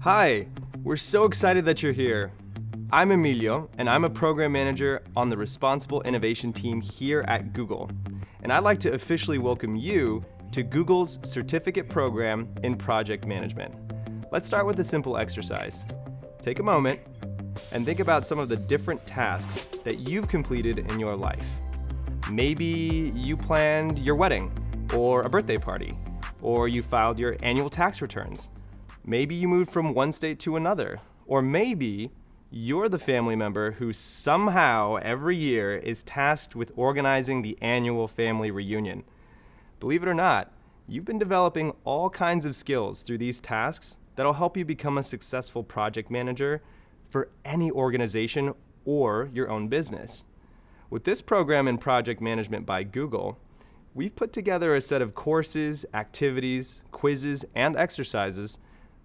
Hi, we're so excited that you're here. I'm Emilio, and I'm a program manager on the Responsible Innovation team here at Google. And I'd like to officially welcome you to Google's certificate program in project management. Let's start with a simple exercise. Take a moment and think about some of the different tasks that you've completed in your life. Maybe you planned your wedding or a birthday party, or you filed your annual tax returns. Maybe you moved from one state to another, or maybe you're the family member who somehow every year is tasked with organizing the annual family reunion. Believe it or not, you've been developing all kinds of skills through these tasks that'll help you become a successful project manager for any organization or your own business. With this program in project management by Google, we've put together a set of courses, activities, quizzes, and exercises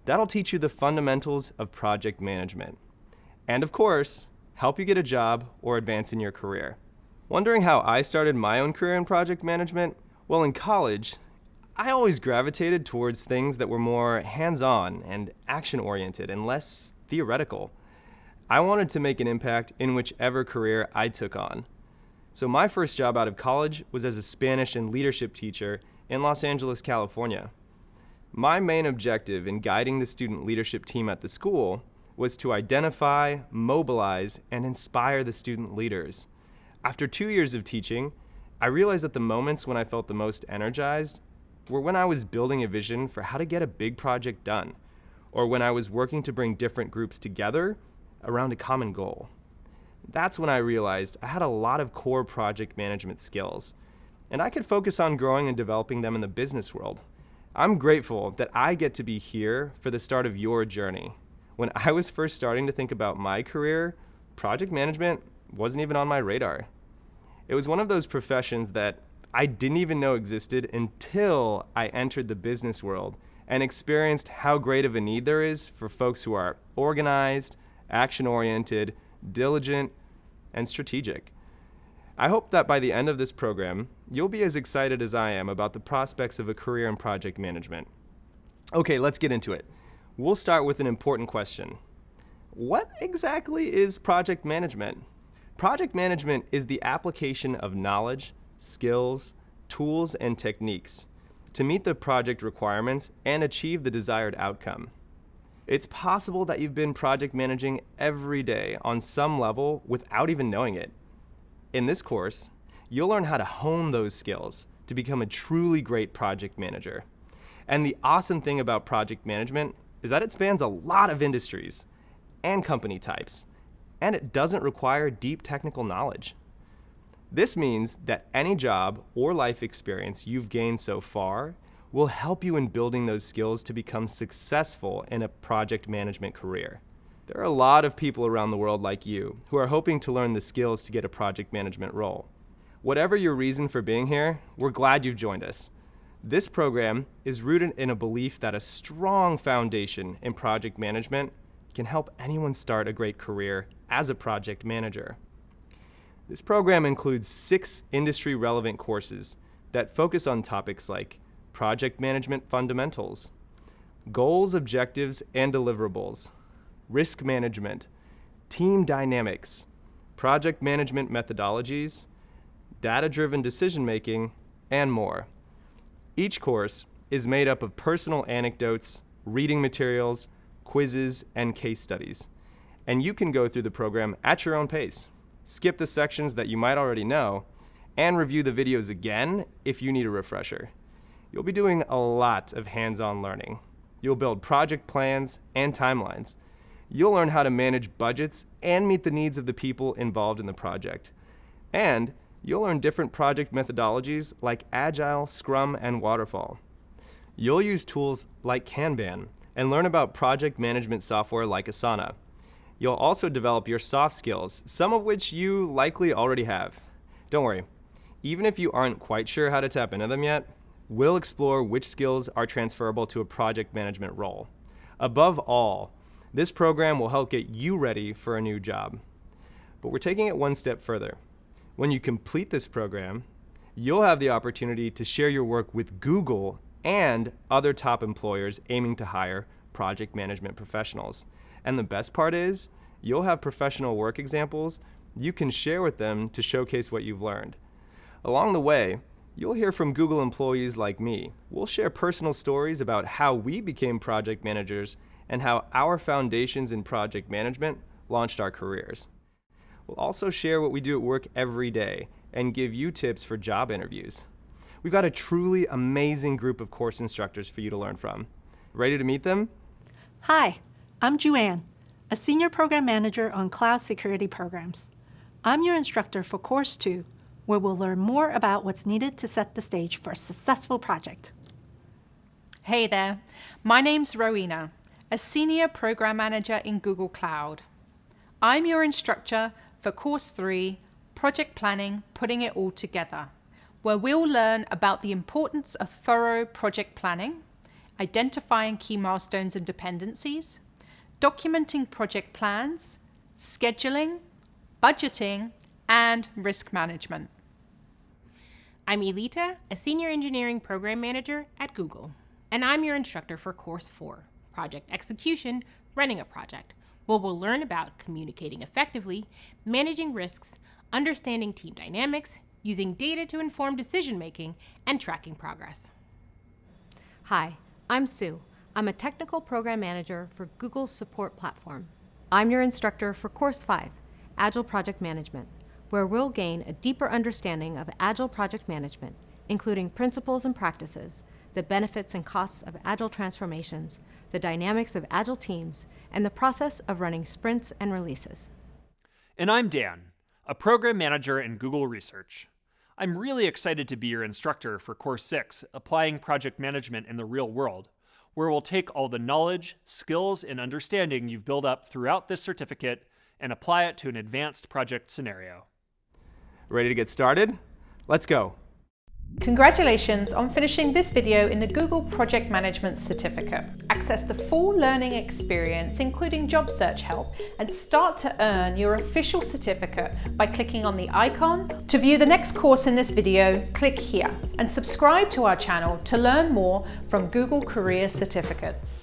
that'll teach you the fundamentals of project management. And of course, help you get a job or advance in your career. Wondering how I started my own career in project management? Well, in college, I always gravitated towards things that were more hands-on and action-oriented and less theoretical. I wanted to make an impact in whichever career I took on. So my first job out of college was as a Spanish and leadership teacher in Los Angeles, California. My main objective in guiding the student leadership team at the school was to identify, mobilize, and inspire the student leaders. After two years of teaching, I realized that the moments when I felt the most energized were when I was building a vision for how to get a big project done, or when I was working to bring different groups together around a common goal that's when I realized I had a lot of core project management skills, and I could focus on growing and developing them in the business world. I'm grateful that I get to be here for the start of your journey. When I was first starting to think about my career, project management wasn't even on my radar. It was one of those professions that I didn't even know existed until I entered the business world and experienced how great of a need there is for folks who are organized, action-oriented, diligent, and strategic. I hope that by the end of this program, you'll be as excited as I am about the prospects of a career in project management. Okay, let's get into it. We'll start with an important question. What exactly is project management? Project management is the application of knowledge, skills, tools, and techniques to meet the project requirements and achieve the desired outcome. It's possible that you've been project managing every day on some level without even knowing it. In this course, you'll learn how to hone those skills to become a truly great project manager. And the awesome thing about project management is that it spans a lot of industries and company types, and it doesn't require deep technical knowledge. This means that any job or life experience you've gained so far will help you in building those skills to become successful in a project management career. There are a lot of people around the world like you who are hoping to learn the skills to get a project management role. Whatever your reason for being here, we're glad you've joined us. This program is rooted in a belief that a strong foundation in project management can help anyone start a great career as a project manager. This program includes six industry-relevant courses that focus on topics like project management fundamentals, goals, objectives, and deliverables, risk management, team dynamics, project management methodologies, data-driven decision-making, and more. Each course is made up of personal anecdotes, reading materials, quizzes, and case studies. And you can go through the program at your own pace, skip the sections that you might already know, and review the videos again if you need a refresher you'll be doing a lot of hands-on learning. You'll build project plans and timelines. You'll learn how to manage budgets and meet the needs of the people involved in the project. And you'll learn different project methodologies like Agile, Scrum, and Waterfall. You'll use tools like Kanban and learn about project management software like Asana. You'll also develop your soft skills, some of which you likely already have. Don't worry, even if you aren't quite sure how to tap into them yet, We'll explore which skills are transferable to a project management role. Above all, this program will help get you ready for a new job. But we're taking it one step further. When you complete this program, you'll have the opportunity to share your work with Google and other top employers aiming to hire project management professionals. And the best part is, you'll have professional work examples you can share with them to showcase what you've learned. Along the way, you'll hear from Google employees like me. We'll share personal stories about how we became project managers and how our foundations in project management launched our careers. We'll also share what we do at work every day and give you tips for job interviews. We've got a truly amazing group of course instructors for you to learn from. Ready to meet them? Hi, I'm Juanne, a Senior Program Manager on Cloud Security Programs. I'm your instructor for Course 2, where we'll learn more about what's needed to set the stage for a successful project. Hey there, my name's Rowena, a Senior Program Manager in Google Cloud. I'm your instructor for Course 3, Project Planning, Putting It All Together, where we'll learn about the importance of thorough project planning, identifying key milestones and dependencies, documenting project plans, scheduling, budgeting, and risk management. I'm Elita, a Senior Engineering Program Manager at Google. And I'm your instructor for Course 4, Project Execution, Running a Project, where we'll learn about communicating effectively, managing risks, understanding team dynamics, using data to inform decision making, and tracking progress. Hi, I'm Sue. I'm a Technical Program Manager for Google's support platform. I'm your instructor for Course 5, Agile Project Management, where we'll gain a deeper understanding of Agile project management, including principles and practices, the benefits and costs of Agile transformations, the dynamics of Agile teams, and the process of running sprints and releases. And I'm Dan, a program manager in Google Research. I'm really excited to be your instructor for Course 6, Applying Project Management in the Real World, where we'll take all the knowledge, skills, and understanding you've built up throughout this certificate and apply it to an advanced project scenario. Ready to get started? Let's go. Congratulations on finishing this video in the Google Project Management Certificate. Access the full learning experience, including job search help, and start to earn your official certificate by clicking on the icon. To view the next course in this video, click here and subscribe to our channel to learn more from Google Career Certificates.